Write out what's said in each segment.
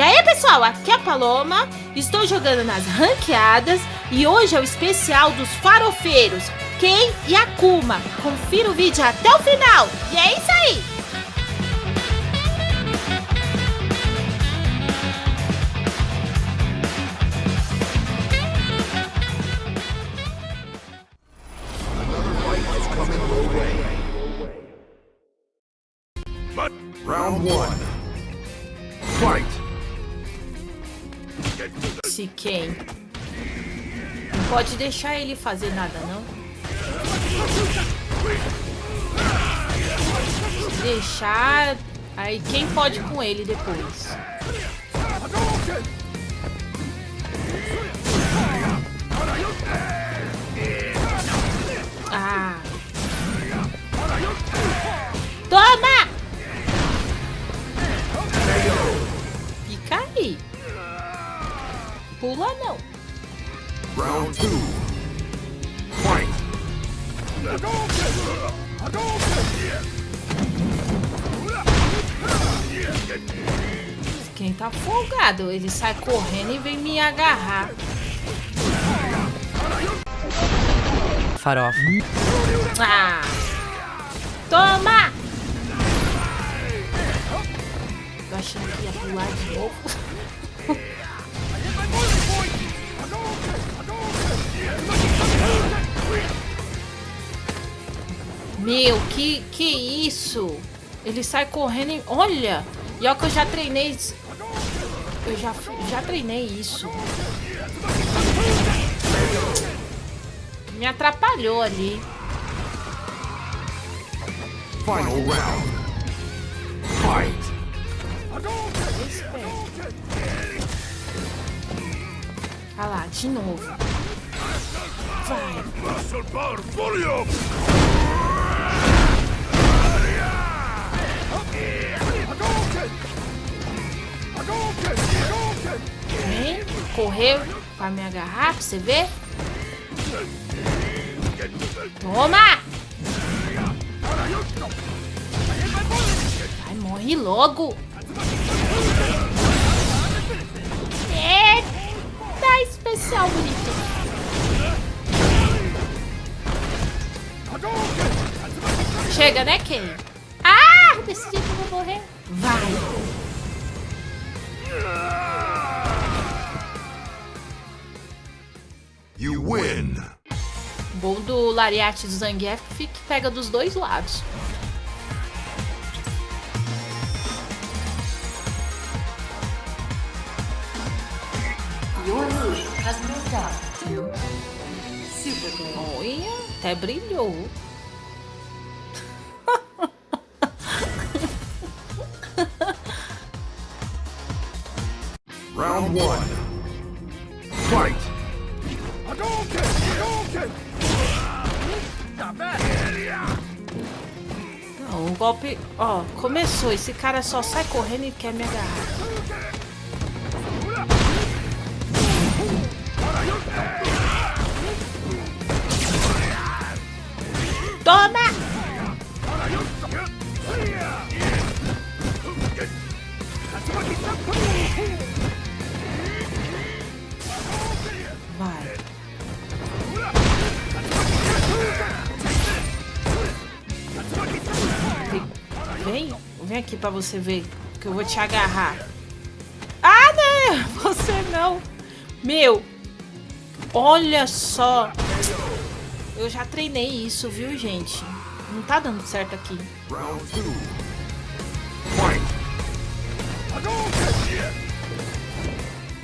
E aí pessoal, aqui é a Paloma, estou jogando nas ranqueadas e hoje é o especial dos farofeiros, Ken e Akuma. Confira o vídeo até o final e é isso aí! Quem? Não pode deixar ele fazer nada, não. Deixar... Aí quem pode com ele depois? Pula não. Round two. Fight. Quem tá folgado, ele sai correndo e vem me agarrar. Farofa. Ah! Toma! Tô achando que ia pular de novo. Meu, que que isso? Ele sai correndo e... Olha! E olha que eu já treinei... Eu já, já treinei isso. Me atrapalhou ali. Final round. Fight. Olha lá, de novo. Vai. Correu pra me agarrar, pra você ver. Toma! Vai, morre logo. Eita, especial bonito. Chega, né, Ken? Ah, decidi que eu vou morrer. Vai. You win. Bom do Lariate do Zangief é que pega dos dois lados. Your lead has moved up to Super Game. Olha, até brilhou. Round one. Fight. Não, um golpe... Ó, começou. Esse cara só sai correndo e quer me agarrar. Toma! Vai. Vem, vem aqui pra você ver que eu vou te agarrar. Ah, né? Você não. Meu, olha só. Eu já treinei isso, viu, gente? Não tá dando certo aqui.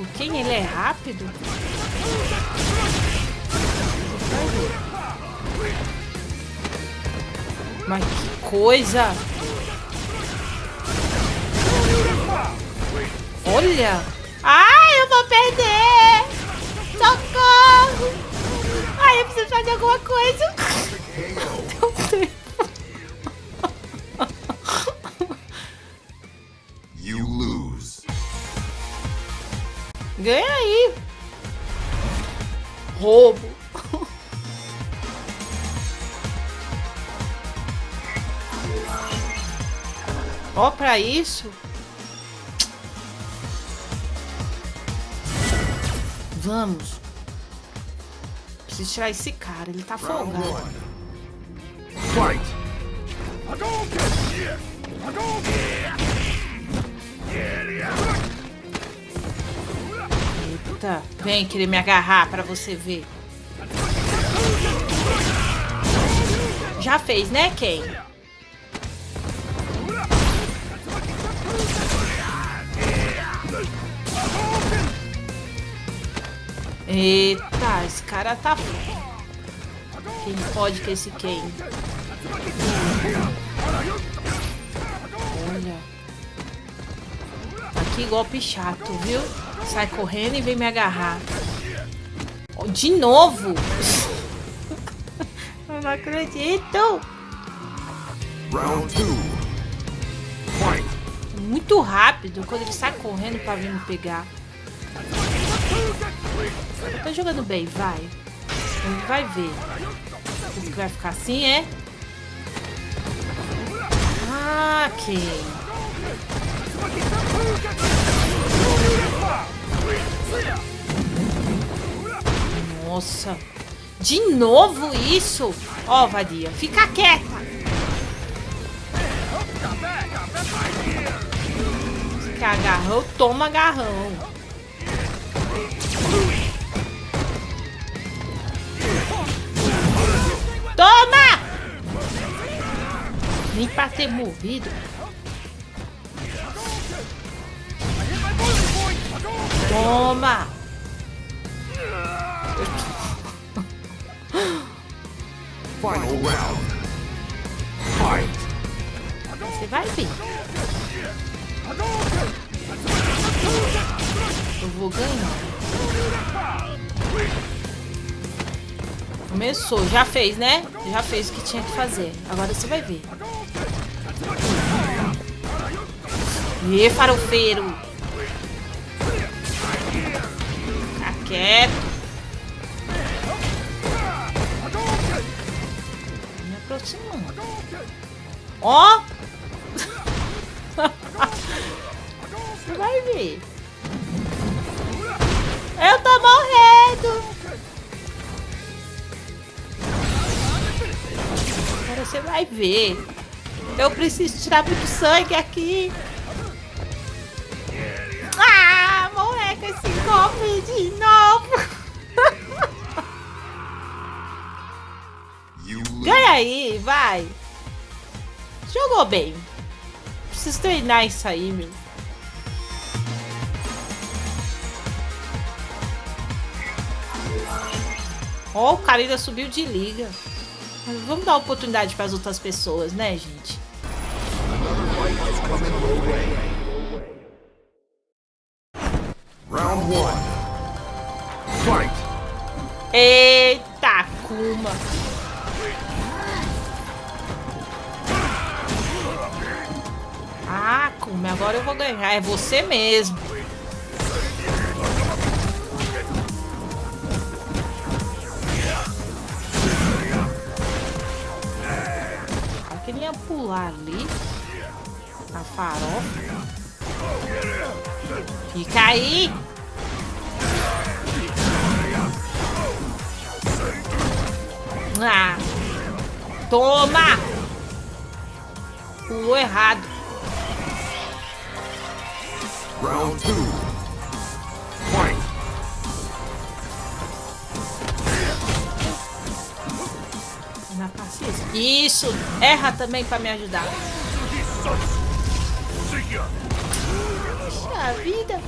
O quem ele é rápido? Mas que coisa! Olha! Ai, eu vou perder! Socorro! Ai, eu preciso fazer alguma coisa! Não tem. You lose. Ganha aí! Roubo! Ó, pra isso. Vamos. Preciso tirar esse cara, ele tá folgado. Fight! Eita, vem querer me agarrar pra você ver. Já fez, né, Ken? Eita, esse cara tá... Quem pode que esse Ken? Olha. Aqui golpe chato, viu? Sai correndo e vem me agarrar. Oh, De novo! Eu não acredito! Round two. Fight! Muito rápido quando ele sai correndo pra vir me pegar. Tô jogando bem, vai. Vai ver. Que vai ficar assim, é? Ah, Ken. Nossa. De novo isso? Ó, vadia. Fica quieta. Quer agarrão, toma agarrão. Nem pra ter morrido. Toma! Final round. Fight! Você vai ver. Eu vou ganhar. Começou, já fez, né? Já fez o que tinha que fazer. Agora você vai ver. Ê, farofeiro! Fica quieto. Me aproximando. Ó! Você vai ver. Eu tô morrendo! Você vai ver. Eu preciso tirar muito sangue aqui. Ah, com esse golpe de novo. Ganha aí, vai. Jogou bem. Preciso treinar isso aí, meu. Ó, o cara subiu de liga. Vamos dar oportunidade para as outras pessoas, né, gente? Round one. Fight! Eita, Kuma. Ah, Kuma, agora eu vou ganhar. É você mesmo. pular ali. A farofa. e aí! Ah! Toma! Pulou errado. Round Na. Isso! Erra também pra me ajudar. Puxa vida!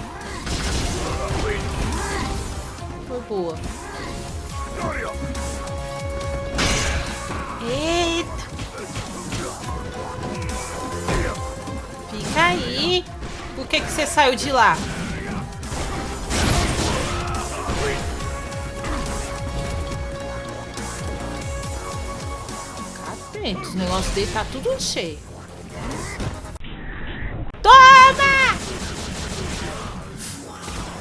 Foi boa. Eita! Fica aí! Por que, que você saiu de lá? Gente, os negócios dele tá tudo cheio. Toma!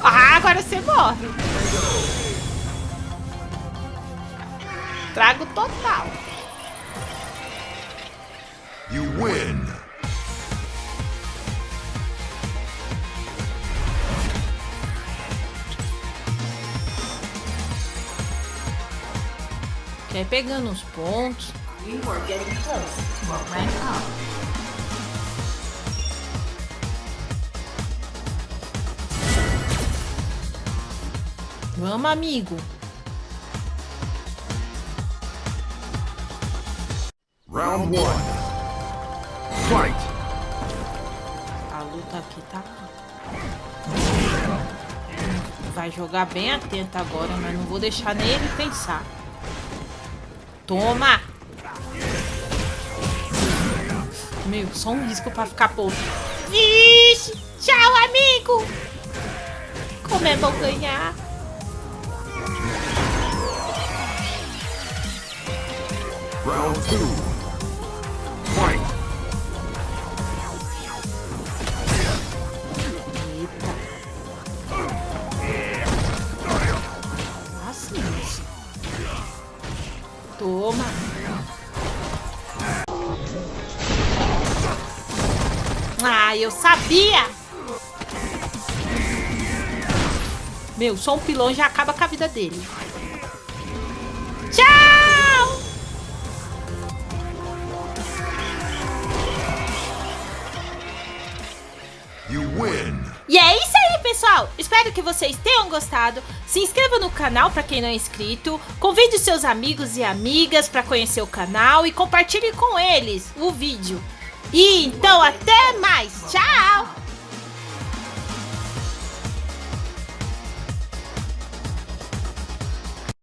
Ah, agora você morre. Trago total. You win. Quer pegando os pontos. You are getting close to a rank up. Vamos, amigo. Round one. Fight. A luta aqui tá. Vai jogar bem atento agora, mas não vou deixar nem ele pensar. Toma! Meu, só um risco pra ficar pouco. Vixe! Tchau, amigo! Como é bom ganhar? Round two. Fight. Toma. Ah, eu sabia! Meu, só um pilão já acaba com a vida dele. Tchau! You win. E é isso aí, pessoal! Espero que vocês tenham gostado. Se inscreva no canal para quem não é inscrito. Convide seus amigos e amigas para conhecer o canal e compartilhe com eles o vídeo. E então, até mais! Tchau!